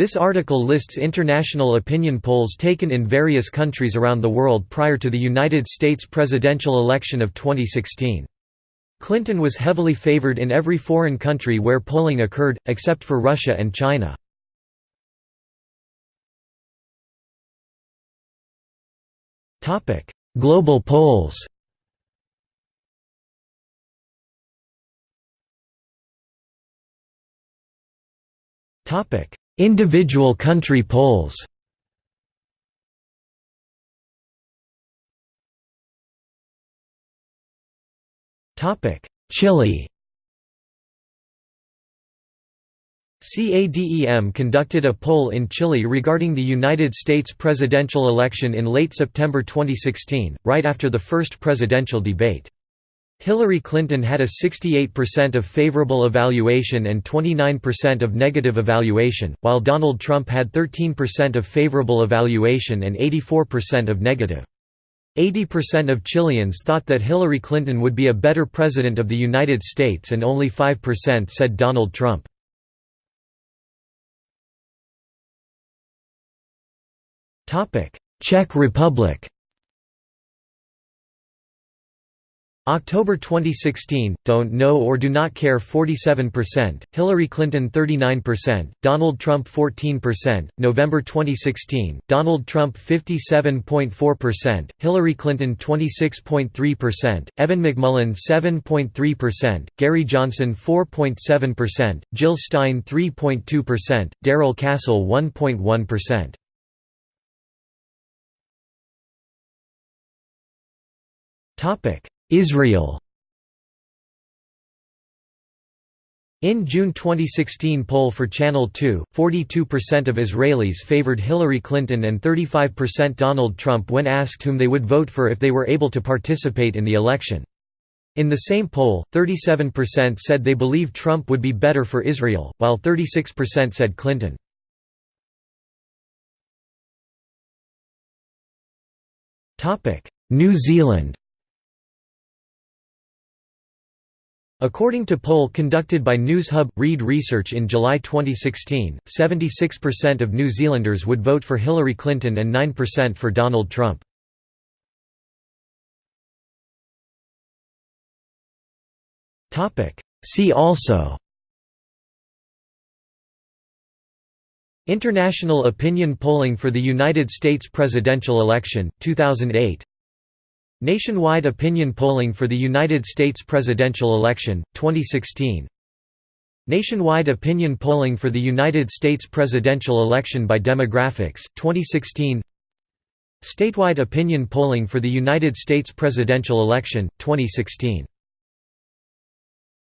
This article lists international opinion polls taken in various countries around the world prior to the United States presidential election of 2016. Clinton was heavily favored in every foreign country where polling occurred, except for Russia and China. Global polls Individual country polls Chile CADEM conducted a poll in Chile regarding the United States presidential election in late September 2016, right after the first presidential debate. Hillary Clinton had a 68% of favorable evaluation and 29% of negative evaluation, while Donald Trump had 13% of favorable evaluation and 84% of negative. 80% of Chileans thought that Hillary Clinton would be a better president of the United States and only 5% said Donald Trump. Czech Republic October 2016, don't know or do not care 47%, Hillary Clinton 39%, Donald Trump 14%, November 2016, Donald Trump 57.4%, Hillary Clinton 26.3%, Evan McMullin 7.3%, Gary Johnson 4.7%, Jill Stein 3.2%, Darrell Castle 1.1%. Topic Israel In June 2016 poll for Channel 2, 42% of Israelis favored Hillary Clinton and 35% Donald Trump when asked whom they would vote for if they were able to participate in the election. In the same poll, 37% said they believe Trump would be better for Israel, while 36% said Clinton. New Zealand According to poll conducted by Newshub Reid Research in July 2016, 76% of New Zealanders would vote for Hillary Clinton and 9% for Donald Trump. See also International opinion polling for the United States presidential election, 2008 Nationwide opinion polling for the United States presidential election, 2016 Nationwide opinion polling for the United States presidential election by demographics, 2016 Statewide opinion polling for the United States presidential election, 2016